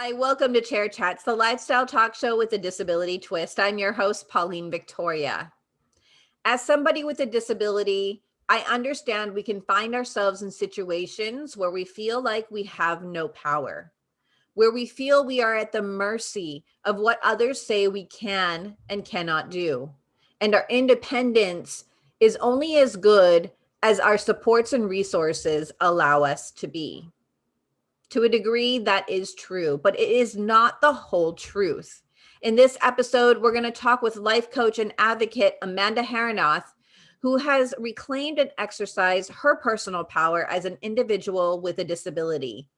Hi, welcome to Chair Chats, the lifestyle talk show with a disability twist. I'm your host, Pauline Victoria. As somebody with a disability, I understand we can find ourselves in situations where we feel like we have no power, where we feel we are at the mercy of what others say we can and cannot do. And our independence is only as good as our supports and resources allow us to be. To a degree, that is true, but it is not the whole truth. In this episode, we're going to talk with life coach and advocate Amanda Haranoth, who has reclaimed and exercised her personal power as an individual with a disability.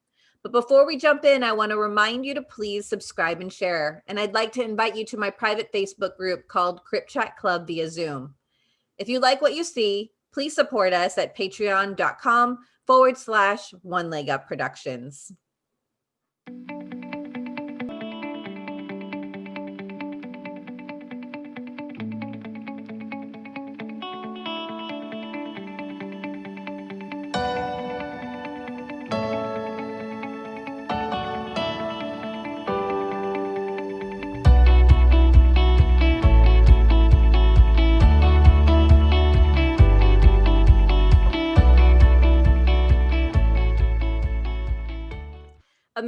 But before we jump in, I want to remind you to please subscribe and share. And I'd like to invite you to my private Facebook group called Crip Chat Club via Zoom. If you like what you see, please support us at patreon.com forward slash one leg up productions.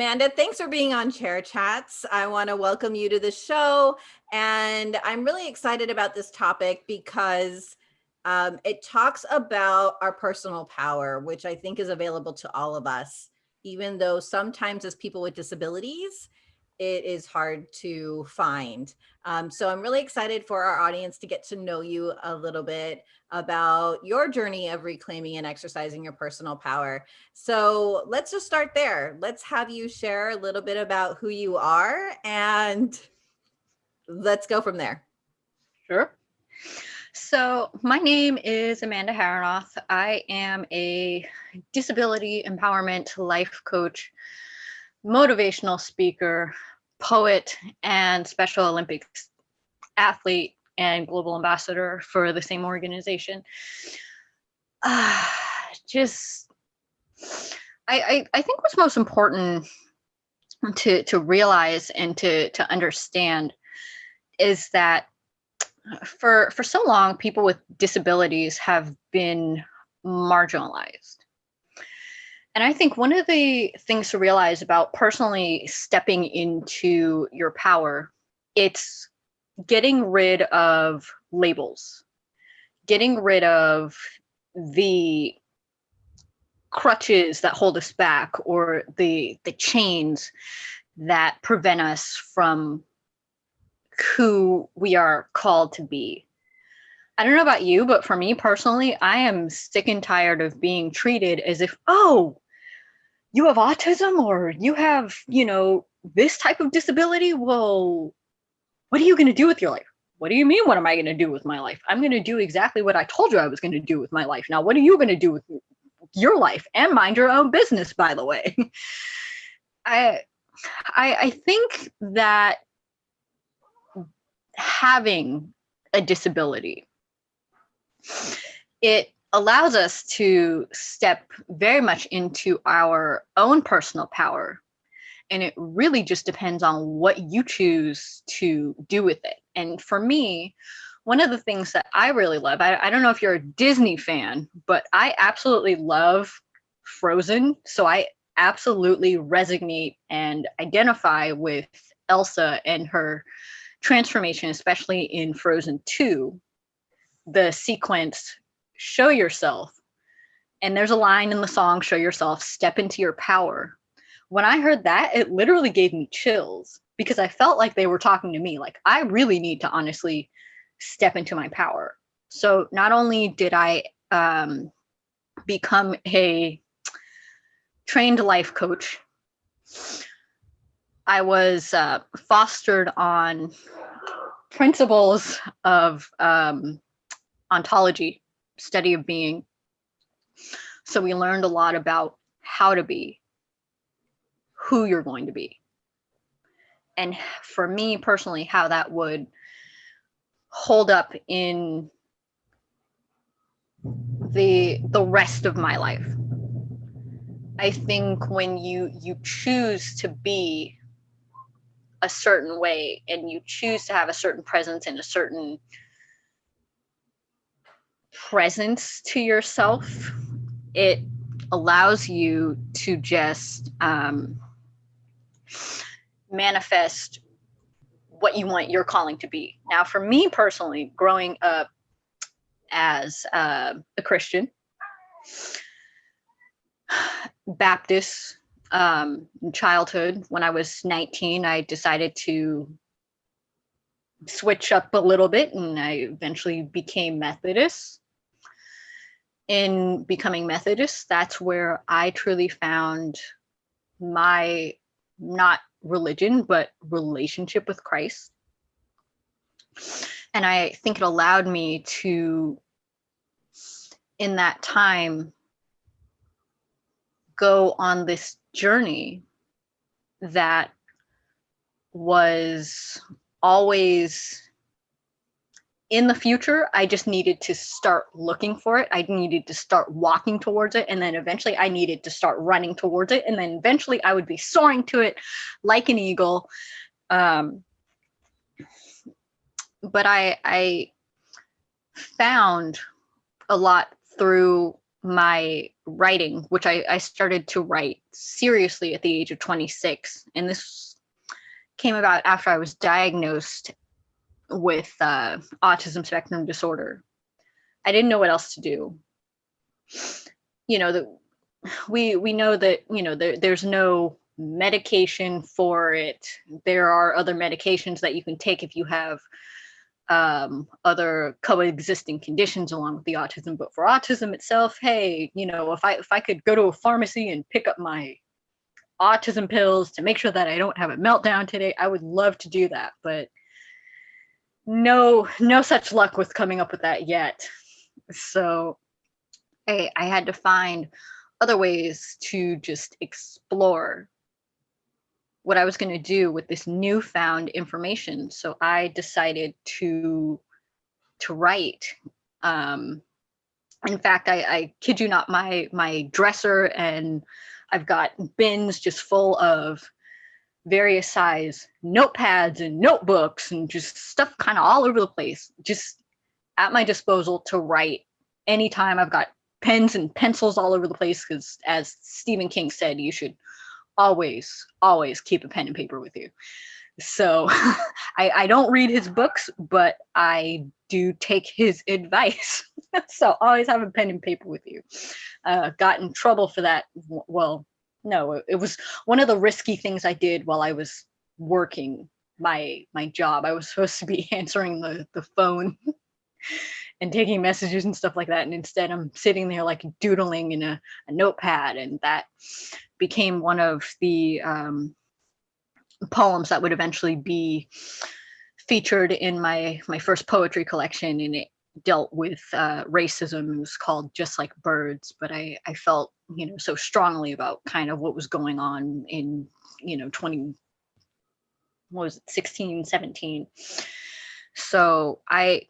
Amanda, thanks for being on Chair Chats. I want to welcome you to the show. And I'm really excited about this topic because um, it talks about our personal power, which I think is available to all of us, even though sometimes as people with disabilities, it is hard to find. Um, so I'm really excited for our audience to get to know you a little bit about your journey of reclaiming and exercising your personal power. So let's just start there. Let's have you share a little bit about who you are and let's go from there. Sure. So my name is Amanda Haranoth. I am a disability empowerment life coach motivational speaker, poet, and Special Olympics athlete and global ambassador for the same organization. Uh, just, I, I, I think what's most important to, to realize and to, to understand is that for, for so long, people with disabilities have been marginalized. And I think one of the things to realize about personally stepping into your power, it's getting rid of labels, getting rid of the crutches that hold us back or the the chains that prevent us from who we are called to be. I don't know about you, but for me personally, I am sick and tired of being treated as if, oh, you have autism or you have, you know, this type of disability. Well, what are you going to do with your life? What do you mean? What am I going to do with my life? I'm going to do exactly what I told you I was going to do with my life. Now, what are you going to do with your life and mind your own business, by the way? I, I, I think that having a disability, it allows us to step very much into our own personal power. And it really just depends on what you choose to do with it. And for me, one of the things that I really love, I, I don't know if you're a Disney fan, but I absolutely love Frozen. So I absolutely resonate and identify with Elsa and her transformation, especially in Frozen 2, the sequence show yourself. And there's a line in the song, show yourself, step into your power. When I heard that, it literally gave me chills because I felt like they were talking to me. Like, I really need to honestly step into my power. So not only did I um, become a trained life coach, I was uh, fostered on principles of um, ontology study of being. So we learned a lot about how to be, who you're going to be. And for me personally, how that would hold up in the the rest of my life. I think when you you choose to be a certain way and you choose to have a certain presence and a certain presence to yourself, it allows you to just um, manifest what you want your calling to be. Now, for me personally, growing up as uh, a Christian, Baptist um, in childhood, when I was 19, I decided to switch up a little bit and I eventually became Methodist. In becoming Methodist, that's where I truly found my not religion, but relationship with Christ. And I think it allowed me to, in that time, go on this journey that was always in the future i just needed to start looking for it i needed to start walking towards it and then eventually i needed to start running towards it and then eventually i would be soaring to it like an eagle um, but i i found a lot through my writing, which I, I started to write seriously at the age of 26. And this came about after I was diagnosed with uh, autism spectrum disorder. I didn't know what else to do. You know, the, we we know that, you know, there, there's no medication for it. There are other medications that you can take if you have um, other coexisting conditions along with the autism. But for autism itself, hey, you know, if I if I could go to a pharmacy and pick up my autism pills to make sure that I don't have a meltdown today, I would love to do that. But no, no such luck with coming up with that yet. So I, I had to find other ways to just explore what I was going to do with this newfound information. So I decided to to write. Um, in fact, I, I kid you not, my my dresser and I've got bins just full of various size notepads and notebooks and just stuff kind of all over the place, just at my disposal to write anytime. I've got pens and pencils all over the place because, as Stephen King said, you should always, always keep a pen and paper with you. So I, I don't read his books, but I do take his advice. so always have a pen and paper with you. Uh, got in trouble for that. Well, no, it was one of the risky things I did while I was working my my job. I was supposed to be answering the the phone and taking messages and stuff like that. And instead I'm sitting there like doodling in a, a notepad and that became one of the um, poems that would eventually be featured in my my first poetry collection and it dealt with uh, racism it was called just like birds but i i felt you know so strongly about kind of what was going on in you know 20 what was it 16 17 so i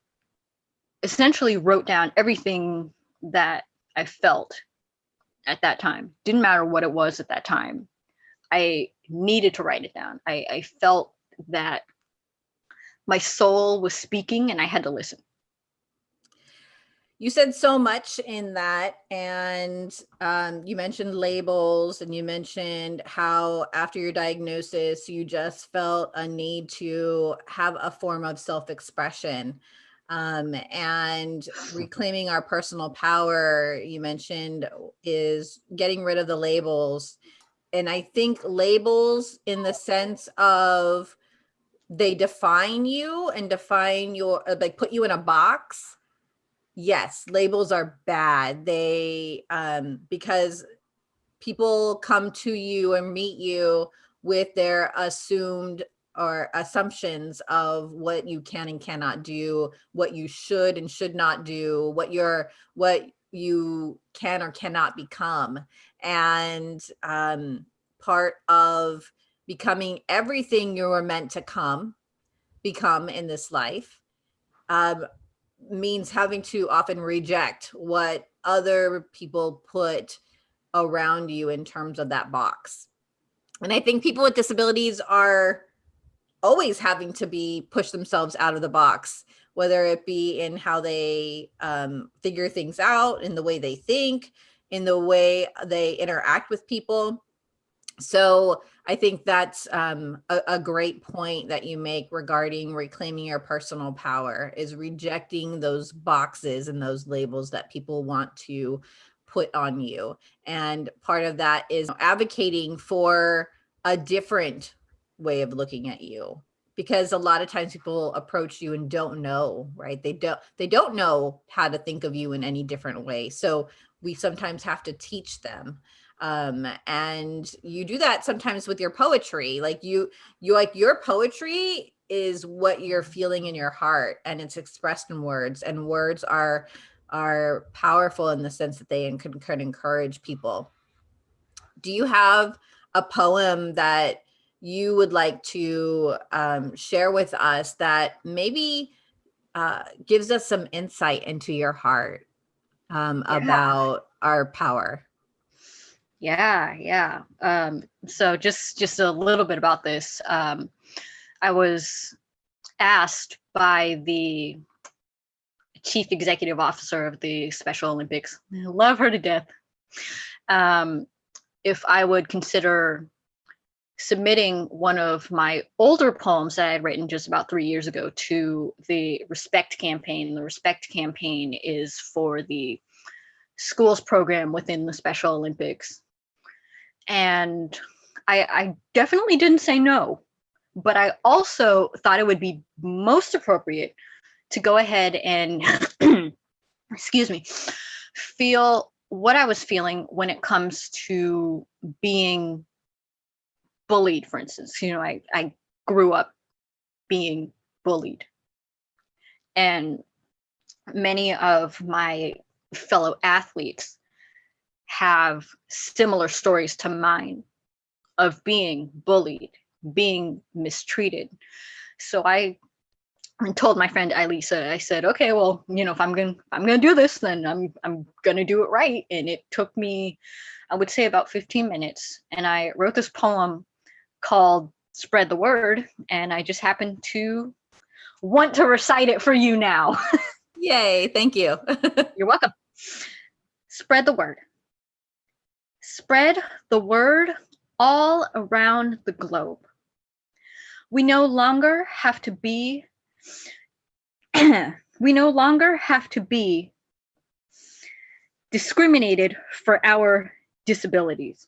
essentially wrote down everything that i felt at that time. Didn't matter what it was at that time. I needed to write it down. I, I felt that my soul was speaking and I had to listen. You said so much in that, and um, you mentioned labels, and you mentioned how after your diagnosis, you just felt a need to have a form of self-expression. Um, and reclaiming our personal power you mentioned is getting rid of the labels. And i think labels in the sense of they define you and define your uh, like put you in a box yes labels are bad they um because people come to you and meet you with their assumed or assumptions of what you can and cannot do, what you should and should not do, what you're, what you can or cannot become. And um, part of becoming everything you were meant to come, become in this life, um, means having to often reject what other people put around you in terms of that box. And I think people with disabilities are always having to be push themselves out of the box, whether it be in how they um, figure things out, in the way they think, in the way they interact with people. So I think that's um, a, a great point that you make regarding reclaiming your personal power is rejecting those boxes and those labels that people want to put on you. And part of that is advocating for a different way of looking at you because a lot of times people approach you and don't know right? They don't they don't know how to think of you in any different way. So we sometimes have to teach them um and you do that sometimes with your poetry like you you like your poetry is what you're feeling in your heart and it's expressed in words and words are are powerful in the sense that they can, can encourage people do you have a poem that you would like to um, share with us that maybe uh, gives us some insight into your heart um, yeah. about our power. Yeah, yeah. Um, so just just a little bit about this. Um, I was asked by the chief executive officer of the Special Olympics, I love her to death, um, if I would consider submitting one of my older poems that I had written just about three years ago to the Respect campaign. The Respect campaign is for the schools program within the Special Olympics. And I, I definitely didn't say no, but I also thought it would be most appropriate to go ahead and, excuse me, feel what I was feeling when it comes to being bullied, for instance. You know, I, I grew up being bullied. And many of my fellow athletes have similar stories to mine of being bullied, being mistreated. So I told my friend Elisa, I said, okay, well, you know, if I'm gonna I'm gonna do this, then I'm I'm gonna do it right. And it took me, I would say about 15 minutes. And I wrote this poem called Spread the Word, and I just happened to want to recite it for you now. Yay, thank you. You're welcome. Spread the word. Spread the word all around the globe. We no longer have to be we no longer have to be discriminated for our disabilities.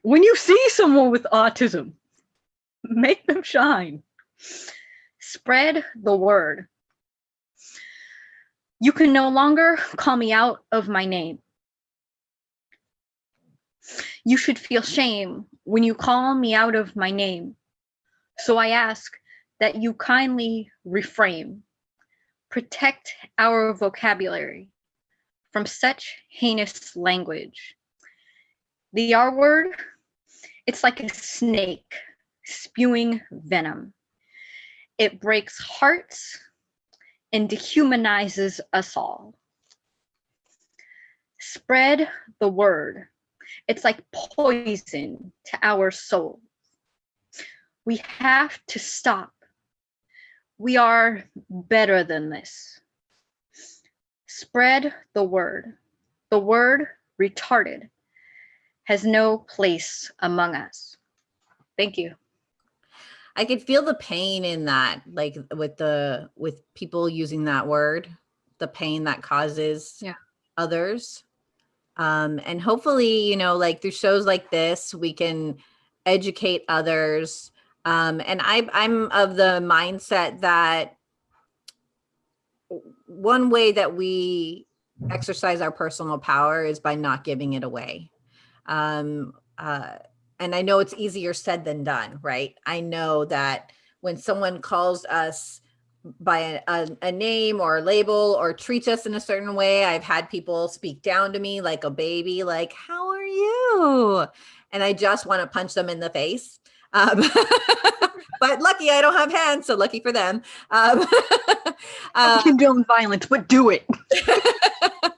When you see someone with autism, make them shine. Spread the word. You can no longer call me out of my name. You should feel shame when you call me out of my name. So I ask that you kindly refrain. Protect our vocabulary from such heinous language. The R word, it's like a snake spewing venom. It breaks hearts and dehumanizes us all. Spread the word. It's like poison to our souls. We have to stop. We are better than this. Spread the word. The word retarded has no place among us. Thank you. I could feel the pain in that, like with the with people using that word, the pain that causes yeah. others. Um, and hopefully, you know, like through shows like this, we can educate others. Um, and I, I'm of the mindset that one way that we exercise our personal power is by not giving it away. Um, uh, and I know it's easier said than done, right? I know that when someone calls us by a, a, a, name or a label or treats us in a certain way, I've had people speak down to me like a baby, like, how are you? And I just want to punch them in the face. Um, but lucky I don't have hands, so lucky for them. Um, uh, condone violence, but do it.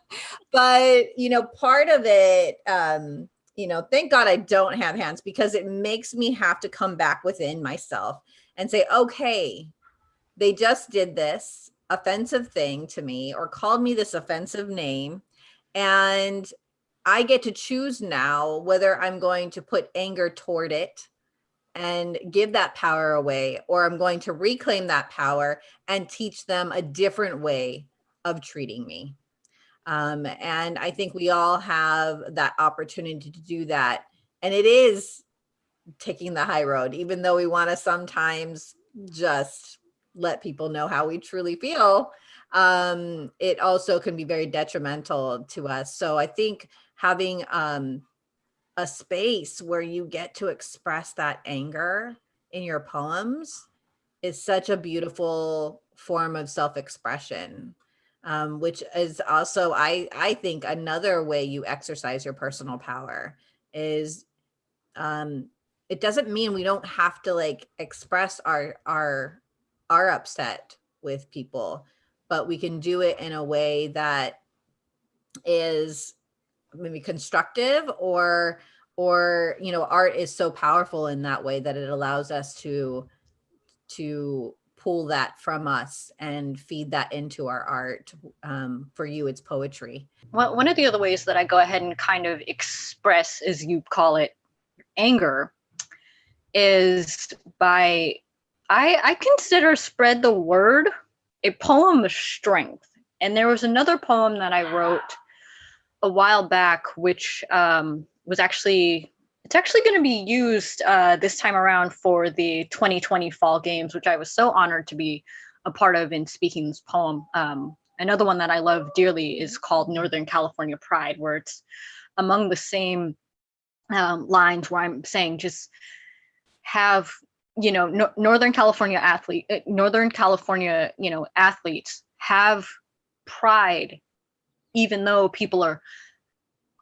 but, you know, part of it, um, you know, thank God I don't have hands because it makes me have to come back within myself and say, okay, they just did this offensive thing to me or called me this offensive name. And I get to choose now whether I'm going to put anger toward it and give that power away, or I'm going to reclaim that power and teach them a different way of treating me. Um, and I think we all have that opportunity to do that. And it is taking the high road, even though we want to sometimes just let people know how we truly feel. Um, it also can be very detrimental to us. So I think having um, a space where you get to express that anger in your poems is such a beautiful form of self-expression um, which is also I I think another way you exercise your personal power is um, it doesn't mean we don't have to like express our our our upset with people, but we can do it in a way that is maybe constructive or or you know art is so powerful in that way that it allows us to to pull that from us and feed that into our art. Um, for you, it's poetry. Well, one of the other ways that I go ahead and kind of express, as you call it, anger is by, I, I consider Spread the Word a poem of strength. And there was another poem that I wrote a while back, which um, was actually it's actually going to be used uh, this time around for the 2020 fall games, which I was so honored to be a part of in speaking this poem. Um, another one that I love dearly is called Northern California Pride, where it's among the same um, lines where I'm saying just have, you know, no, Northern California athlete, uh, Northern California, you know, athletes have pride, even though people are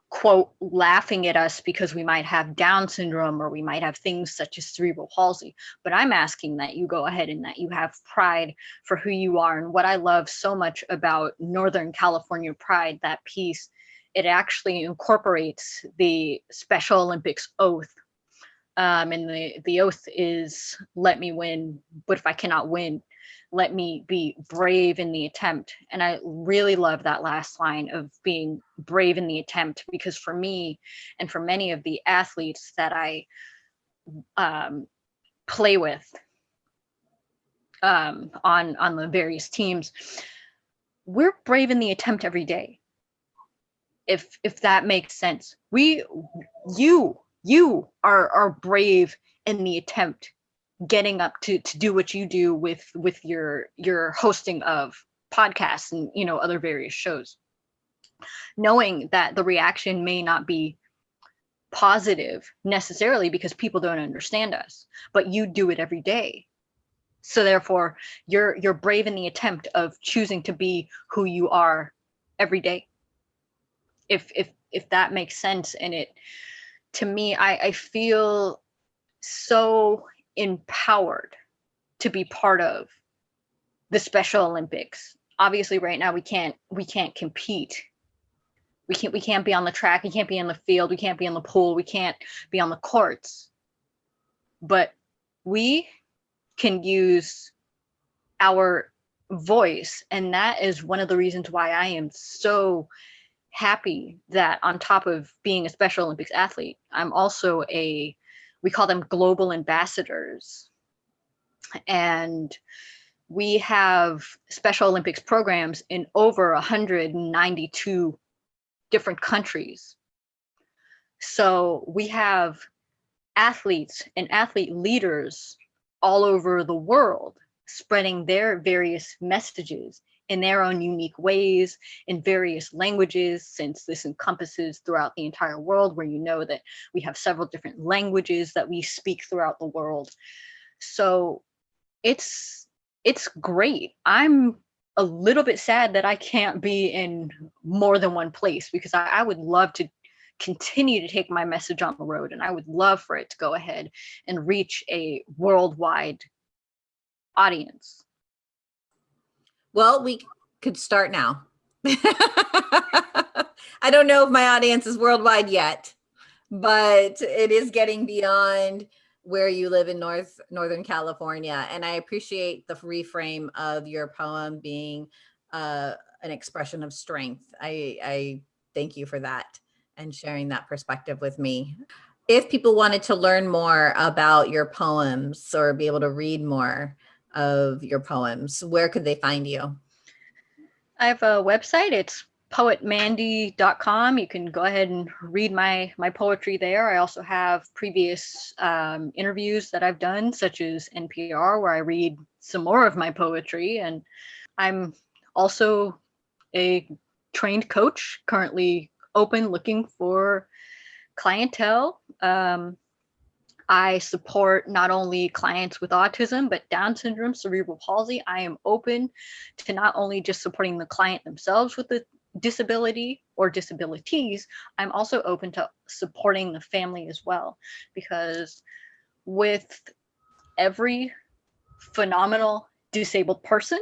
quote laughing at us because we might have down syndrome or we might have things such as cerebral palsy. But i'm asking that you go ahead and that you have pride for who you are. And what i love so much about northern california pride that piece it actually incorporates the special olympics oath um, and the the oath is let me win but if i cannot win let me be brave in the attempt. And I really love that last line of being brave in the attempt because for me and for many of the athletes that I um, play with um, on on the various teams, we're brave in the attempt every day. If if that makes sense, we you you are are brave in the attempt getting up to to do what you do with with your your hosting of podcasts and you know other various shows. Knowing that the reaction may not be positive necessarily because people don't understand us but you do it every day. So therefore you're you're brave in the attempt of choosing to be who you are every day. If if if that makes sense and it to me i i feel so empowered to be part of the Special Olympics. Obviously, right now we can't we can't compete. We can't we can't be on the track. We can't be in the field. We can't be in the pool. We can't be on the courts. But we can use our voice, and that is one of the reasons why I am so happy that on top of being a Special Olympics athlete, I'm also a we call them global ambassadors. And we have Special Olympics programs in over 192 different countries. So we have athletes and athlete leaders all over the world spreading their various messages in their own unique ways in various languages since this encompasses throughout the entire world where you know that we have several different languages that we speak throughout the world. So it's it's great. I'm a little bit sad that i can't be in more than one place because I, I would love to continue to take my message on the road and i would love for it to go ahead and reach a worldwide audience well, we could start now. I don't know if my audience is worldwide yet, but it is getting beyond where you live in North Northern California. And I appreciate the reframe of your poem being uh, an expression of strength. I, I thank you for that and sharing that perspective with me. If people wanted to learn more about your poems or be able to read more of your poems, where could they find you? I have a website. It's poetmandy.com. You can go ahead and read my my poetry there. I also have previous um, interviews that I've done, such as NPR, where I read some more of my poetry. And I'm also a trained coach, currently open looking for clientele. Um, I support not only clients with autism, but Down syndrome, cerebral palsy. I am open to not only just supporting the client themselves with the disability or disabilities, I'm also open to supporting the family as well. Because with every phenomenal disabled person,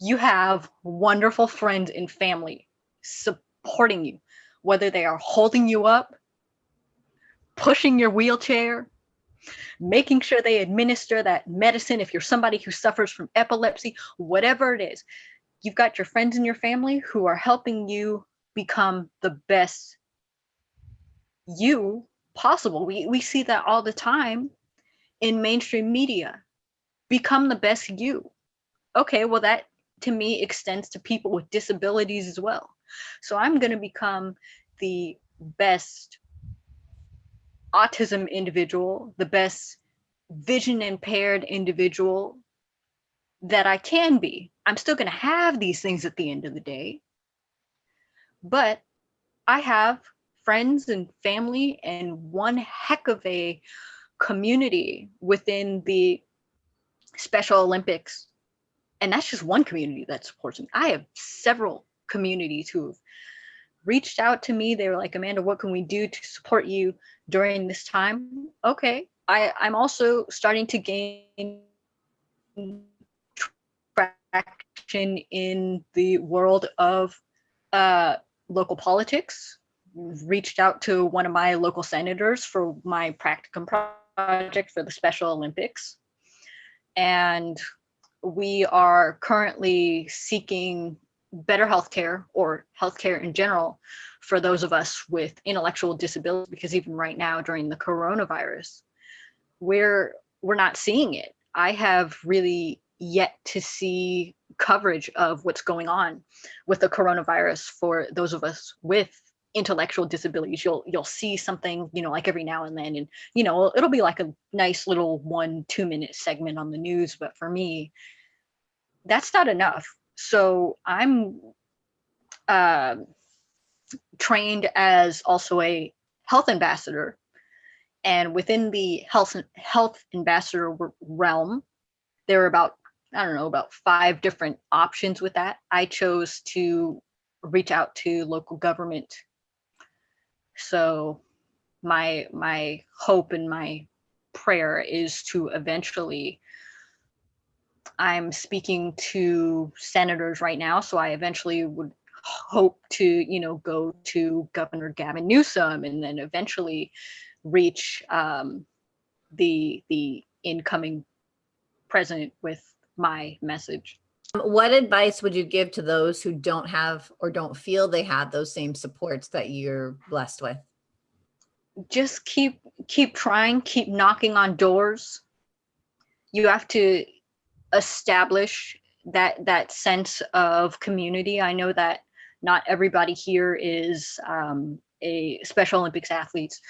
you have wonderful friends and family supporting you, whether they are holding you up, pushing your wheelchair, making sure they administer that medicine if you're somebody who suffers from epilepsy, whatever it is you've got your friends and your family who are helping you become the best you possible. We, we see that all the time in mainstream media. Become the best you. Okay, well, that to me extends to people with disabilities as well. So I'm going to become the best autism individual, the best vision impaired individual that I can be. I'm still going to have these things at the end of the day. But I have friends and family and one heck of a community within the Special Olympics. And that's just one community that supports me. I have several communities who have reached out to me. They were like, Amanda, what can we do to support you during this time? Okay. I, I'm also starting to gain traction in the world of uh, local politics. Reached out to one of my local senators for my practicum project for the Special Olympics. And we are currently seeking better healthcare or healthcare in general for those of us with intellectual disabilities, because even right now during the coronavirus, we're we're not seeing it. I have really yet to see coverage of what's going on with the coronavirus for those of us with intellectual disabilities you'll you'll see something you know like every now and then and you know it'll be like a nice little one two minute segment on the news but for me that's not enough so i'm uh, trained as also a health ambassador and within the health health ambassador realm there are about I don't know, about five different options with that. I chose to reach out to local government. So my my hope and my prayer is to eventually I'm speaking to senators right now, so I eventually would hope to, you know, go to Governor Gavin Newsom and then eventually reach um, the the incoming president with my message. What advice would you give to those who don't have or don't feel they have those same supports that you're blessed with? Just keep keep trying, keep knocking on doors. You have to establish that that sense of community. I know that not everybody here is um, a Special Olympics athletes,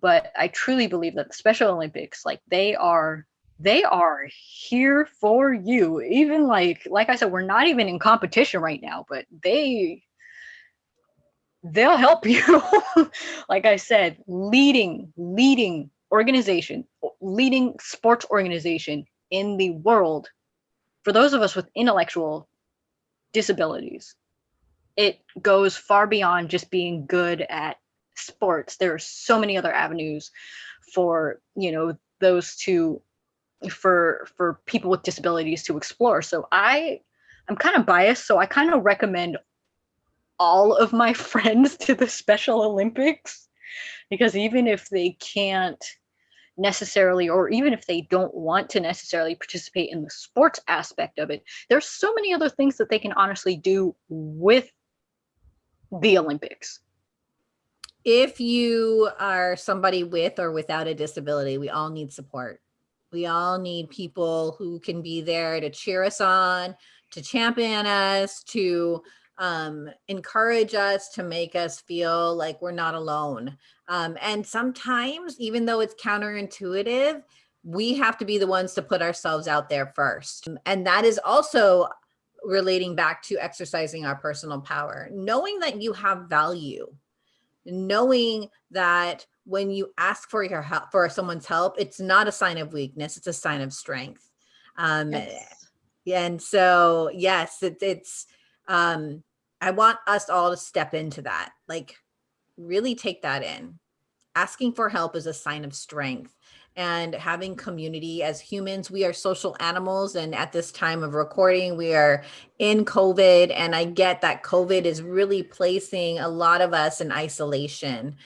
but I truly believe that the Special Olympics, like they are they are here for you even like like i said we're not even in competition right now but they they'll help you like i said leading leading organization leading sports organization in the world for those of us with intellectual disabilities it goes far beyond just being good at sports there are so many other avenues for you know those to for for people with disabilities to explore. So I I'm kind of biased, so I kind of recommend all of my friends to the Special Olympics because even if they can't necessarily or even if they don't want to necessarily participate in the sports aspect of it there's so many other things that they can honestly do with the olympics. If you are somebody with or without a disability we all need support. We all need people who can be there to cheer us on to champion us to um, encourage us to make us feel like we're not alone. Um, and sometimes, even though it's counterintuitive, we have to be the ones to put ourselves out there first. And that is also relating back to exercising our personal power, knowing that you have value, knowing that when you ask for your help, for someone's help, it's not a sign of weakness, it's a sign of strength. Um, yes. And so, yes, it, it's, um, I want us all to step into that, like really take that in. Asking for help is a sign of strength and having community as humans, we are social animals. And at this time of recording, we are in COVID. And I get that COVID is really placing a lot of us in isolation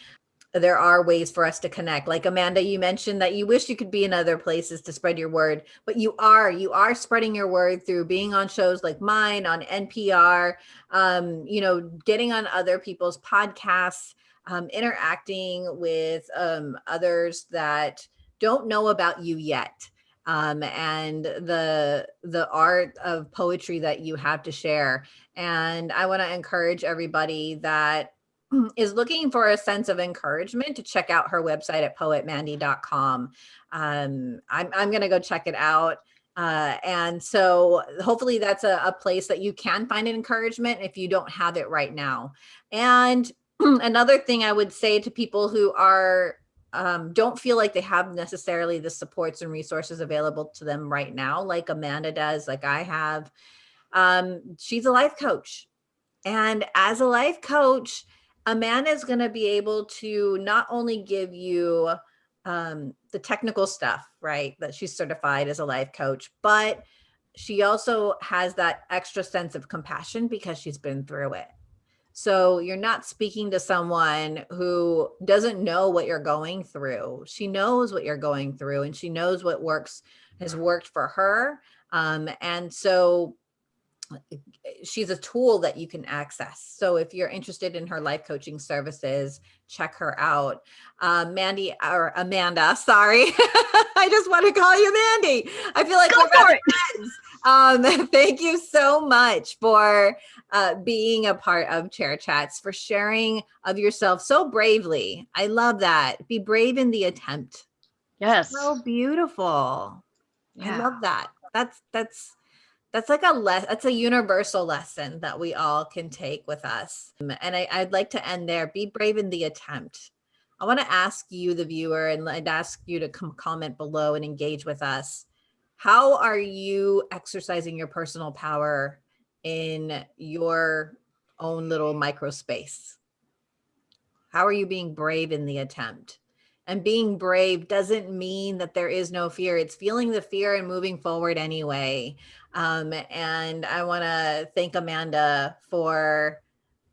there are ways for us to connect. Like Amanda, you mentioned that you wish you could be in other places to spread your word, but you are, you are spreading your word through being on shows like mine, on NPR, um, you know, getting on other people's podcasts, um, interacting with um, others that don't know about you yet. Um, and the the art of poetry that you have to share. And I want to encourage everybody that is looking for a sense of encouragement to check out her website at poetmandy.com. Um, I'm, I'm going to go check it out. Uh, and so hopefully that's a, a, place that you can find an encouragement if you don't have it right now. And another thing I would say to people who are um, don't feel like they have necessarily the supports and resources available to them right now, like Amanda does, like I have, um, she's a life coach. And as a life coach, Amanda is going to be able to not only give you um, the technical stuff, right, that she's certified as a life coach, but she also has that extra sense of compassion because she's been through it. So you're not speaking to someone who doesn't know what you're going through. She knows what you're going through and she knows what works has worked for her. Um, and so she's a tool that you can access. So if you're interested in her life coaching services, check her out. Uh, Mandy or Amanda, sorry. I just want to call you Mandy. I feel like Go we're friends. Um, thank you so much for uh, being a part of Chair Chats, for sharing of yourself so bravely. I love that. Be brave in the attempt. Yes. So beautiful. Yeah. I love that. That's, that's, that's like a less that's a universal lesson that we all can take with us. Um, and I, i'd like to end there. Be brave in the attempt. I want to ask you the viewer and i'd ask you to come comment below and engage with us. How are you exercising your personal power in your own little micro space? How are you being brave in the attempt? And being brave doesn't mean that there is no fear. It's feeling the fear and moving forward anyway. Um, and I want to thank Amanda for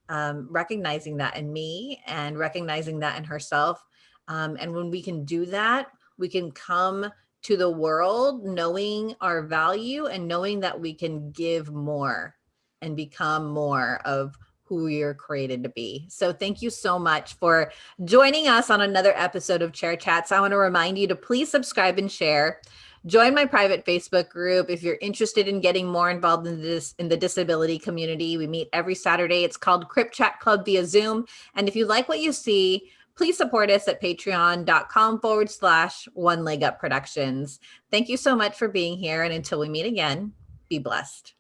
um, recognizing that in me and recognizing that in herself. Um, and when we can do that, we can come to the world knowing our value and knowing that we can give more and become more of who you're created to be. So thank you so much for joining us on another episode of Chair Chats. I want to remind you to please subscribe and share. Join my private Facebook group if you're interested in getting more involved in this in the disability community. We meet every Saturday. It's called Crip Chat Club via Zoom. And if you like what you see, please support us at patreon.com forward slash one leg up productions. Thank you so much for being here. And until we meet again, be blessed.